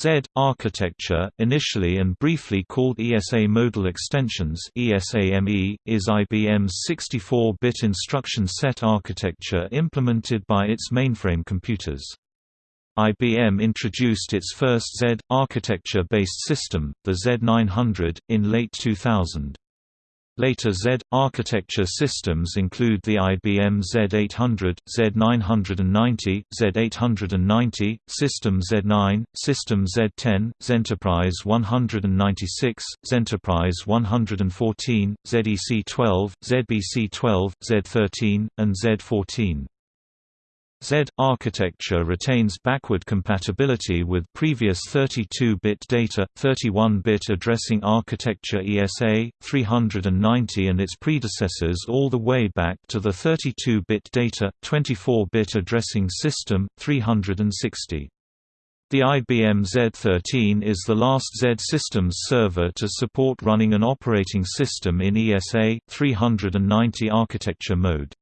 Z architecture, initially and briefly called ESA Modal Extensions (ESAME), is IBM's 64-bit instruction set architecture implemented by its mainframe computers. IBM introduced its first Z architecture-based system, the Z900, in late 2000. Later Z architecture systems include the IBM Z800, Z990, Z890, System Z9, System Z10, Zenterprise 196, Zenterprise 114, ZEC12, ZBC12, Z13, and Z14. Z architecture retains backward compatibility with previous 32-bit data, 31-bit addressing architecture ESA, 390 and its predecessors all the way back to the 32-bit data, 24-bit addressing system, 360. The IBM Z13 is the last Z systems server to support running an operating system in ESA 390 architecture mode.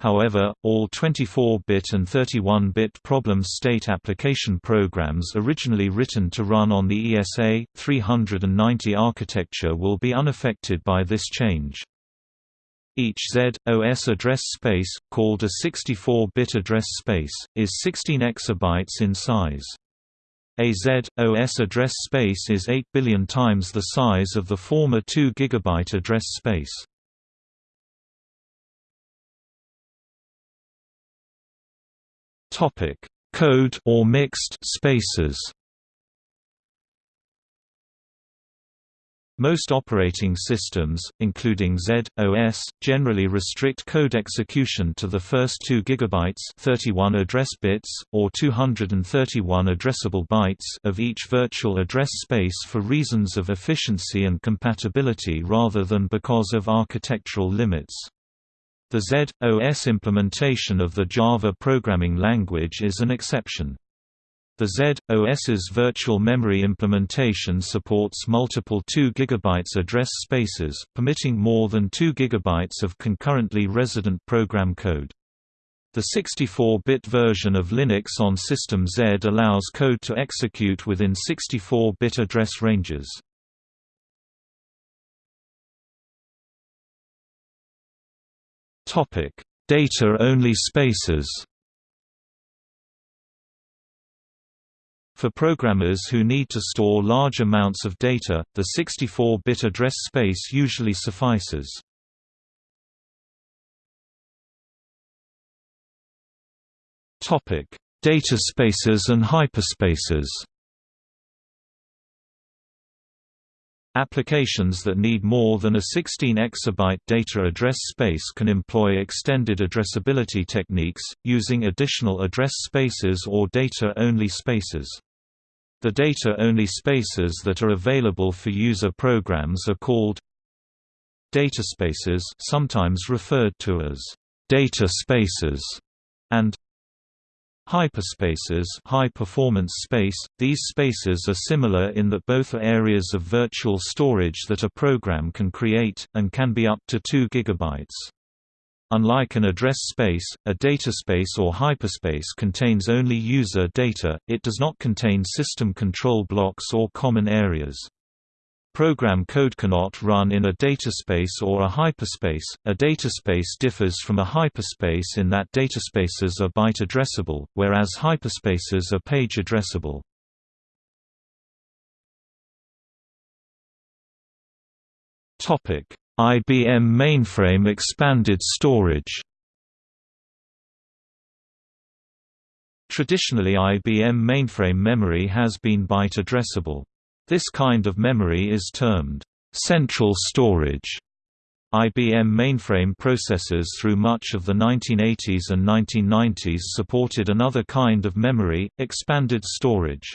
However, all 24-bit and 31-bit problem state application programs originally written to run on the ESA 390 architecture will be unaffected by this change. Each ZOS address space, called a 64-bit address space, is 16 exabytes in size. A ZOS address space is 8 billion times the size of the former 2 GB address space. Topic: Code or mixed spaces. Most operating systems, including Z, OS, generally restrict code execution to the first 2 GB 31 address bits, or 231 addressable bytes of each virtual address space for reasons of efficiency and compatibility rather than because of architectural limits. The Z, OS implementation of the Java programming language is an exception. The Z, OS's virtual memory implementation supports multiple 2 GB address spaces, permitting more than 2 GB of concurrently resident program code. The 64-bit version of Linux on System Z allows code to execute within 64-bit address ranges. Data-only spaces. For programmers who need to store large amounts of data, the 64-bit address space usually suffices. Topic: Data spaces and hyperspaces. Applications that need more than a 16 exabyte data address space can employ extended addressability techniques, using additional address spaces or data-only spaces. The data-only spaces that are available for user programs are called data spaces, sometimes referred to as data spaces, and Hyperspaces high performance space, these spaces are similar in that both are areas of virtual storage that a program can create, and can be up to 2 GB. Unlike an address space, a dataspace or hyperspace contains only user data, it does not contain system control blocks or common areas. Program code cannot run in a dataspace or a hyperspace. A dataspace differs from a hyperspace in that dataspaces are byte addressable, whereas hyperspaces are page addressable. Topic: IBM mainframe expanded storage. Traditionally IBM mainframe memory has been byte addressable. This kind of memory is termed central storage. IBM mainframe processors through much of the 1980s and 1990s supported another kind of memory, expanded storage.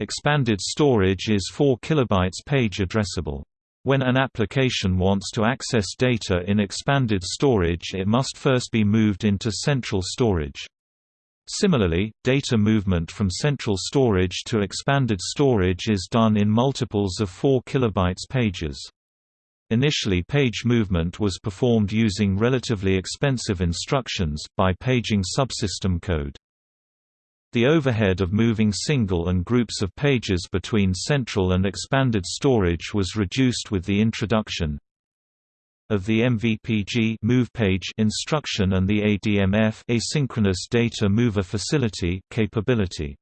Expanded storage is 4 kilobytes page addressable. When an application wants to access data in expanded storage it must first be moved into central storage. Similarly, data movement from central storage to expanded storage is done in multiples of 4 kilobytes pages. Initially page movement was performed using relatively expensive instructions, by paging subsystem code. The overhead of moving single and groups of pages between central and expanded storage was reduced with the introduction of the MVPG move page instruction and the ADMF asynchronous data mover facility capability.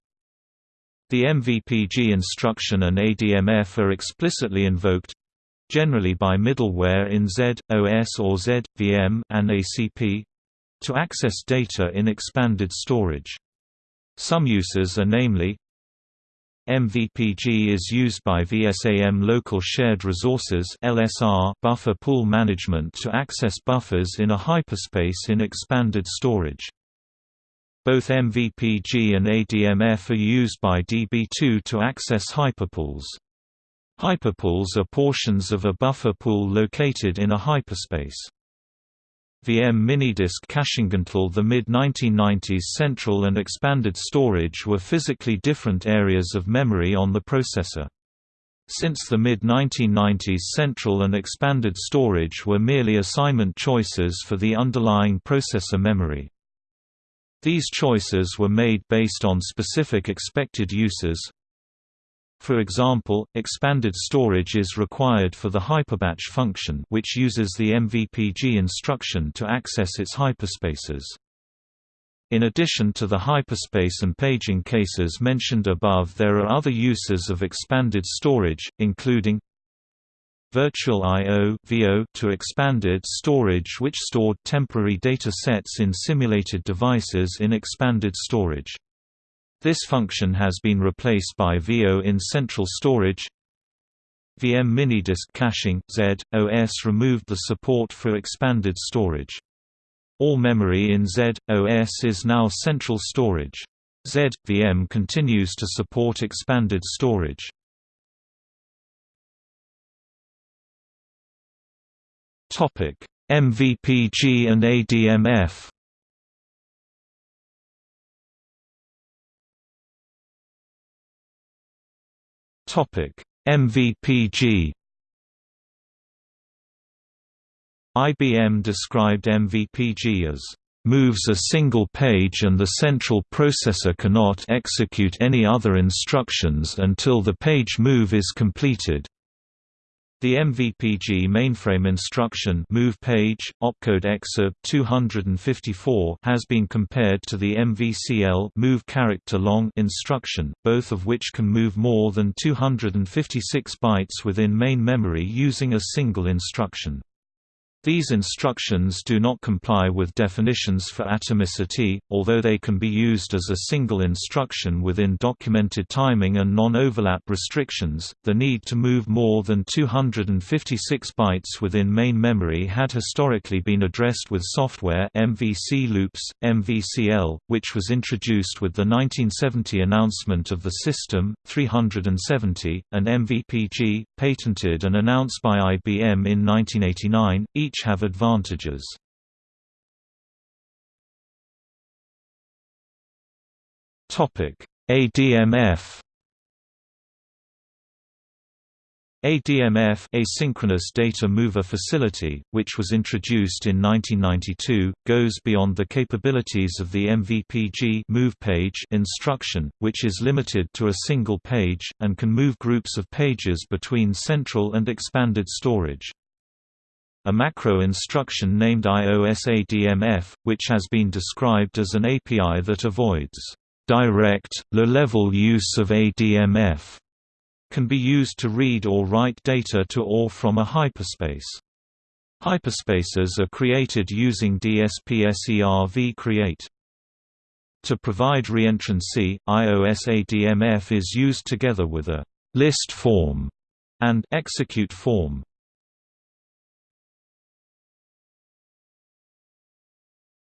The MVPG instruction and ADMF are explicitly invoked generally by middleware in Z, OS or Z, VM and ACP to access data in expanded storage. Some uses are namely MVPG is used by VSAM Local Shared Resources LSR buffer pool management to access buffers in a hyperspace in expanded storage. Both MVPG and ADMF are used by DB2 to access hyperpools. Hyperpools are portions of a buffer pool located in a hyperspace. VM minidisk caching until the mid-1990s central and expanded storage were physically different areas of memory on the processor. Since the mid-1990s central and expanded storage were merely assignment choices for the underlying processor memory. These choices were made based on specific expected uses. For example, expanded storage is required for the hyperbatch function which uses the MVPG instruction to access its hyperspaces. In addition to the hyperspace and paging cases mentioned above there are other uses of expanded storage, including Virtual I.O. to expanded storage which stored temporary data sets in simulated devices in expanded storage. This function has been replaced by VO in central storage. VM minidisk caching Z, OS removed the support for expanded storage. All memory in Z, OS is now central storage. Z, VM continues to support expanded storage. Topic: MVPG and ADMF. Topic: MVPG. IBM described MVPG as moves a single page and the central processor cannot execute any other instructions until the page move is completed. The MVPG mainframe instruction move page, opcode excerpt 254 has been compared to the MVCL move character long instruction, both of which can move more than 256 bytes within main memory using a single instruction. These instructions do not comply with definitions for atomicity, although they can be used as a single instruction within documented timing and non-overlap restrictions. The need to move more than 256 bytes within main memory had historically been addressed with software MVC loops, MVCL, which was introduced with the 1970 announcement of the System 370, and MVPG, patented and announced by IBM in 1989. Each each have advantages. ADMF ADMF asynchronous data mover facility, which was introduced in 1992, goes beyond the capabilities of the MVPG move page instruction, which is limited to a single page, and can move groups of pages between central and expanded storage a macro instruction named IOSADMF, which has been described as an API that avoids direct, low-level use of ADMF, can be used to read or write data to or from a hyperspace. Hyperspaces are created using DSP-SERV create. To provide reentrancy, IOSADMF is used together with a list form and execute form.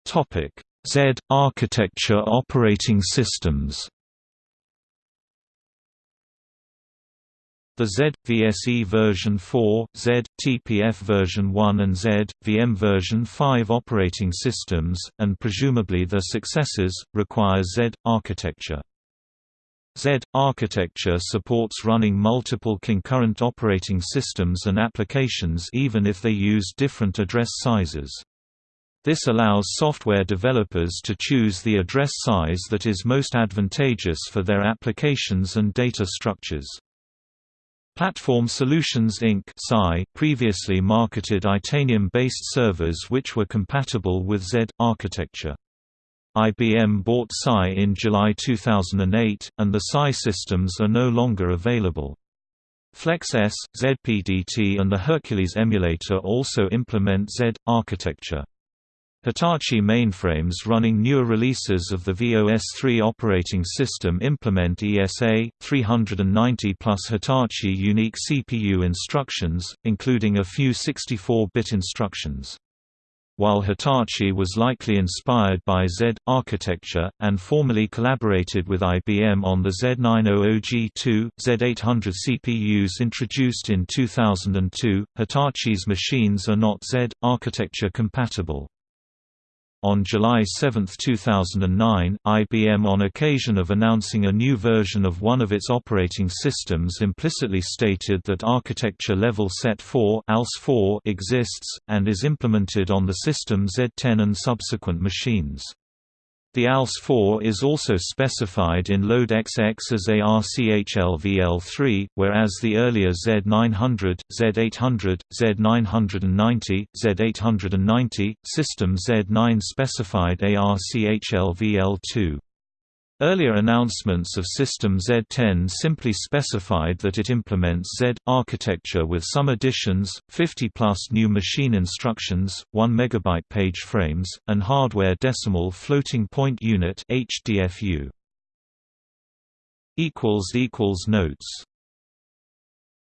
Topic: Z architecture operating systems. The Z, VSE version 4, Z, TPF version 1 and Z, VM version 5 operating systems, and presumably their successors, require Z architecture. Z architecture supports running multiple concurrent operating systems and applications even if they use different address sizes. This allows software developers to choose the address size that is most advantageous for their applications and data structures. Platform Solutions Inc. previously marketed Itanium-based servers which were compatible with Z architecture. IBM bought Psi in July 2008, and the Psi systems are no longer available. FLEX-ES, ZPDT and the Hercules emulator also implement Z architecture. Hitachi mainframes running newer releases of the VOS3 operating system implement ESA 390 plus Hitachi unique CPU instructions, including a few 64-bit instructions. While Hitachi was likely inspired by Z architecture, and formally collaborated with IBM on the Z900G2, Z800 CPUs introduced in 2002, Hitachi's machines are not Z architecture compatible. On July 7, 2009, IBM on occasion of announcing a new version of one of its operating systems implicitly stated that architecture level set 4 exists, and is implemented on the system Z10 and subsequent machines. The ALS4 is also specified in Load XX as ARCHLVL3, whereas the earlier Z900, Z800, Z990, Z890, system Z9 specified ARCHLVL2. Earlier announcements of System Z10 simply specified that it implements Z architecture with some additions, 50-plus new machine instructions, 1 MB page frames, and hardware decimal floating point unit HDFU. equals equals Notes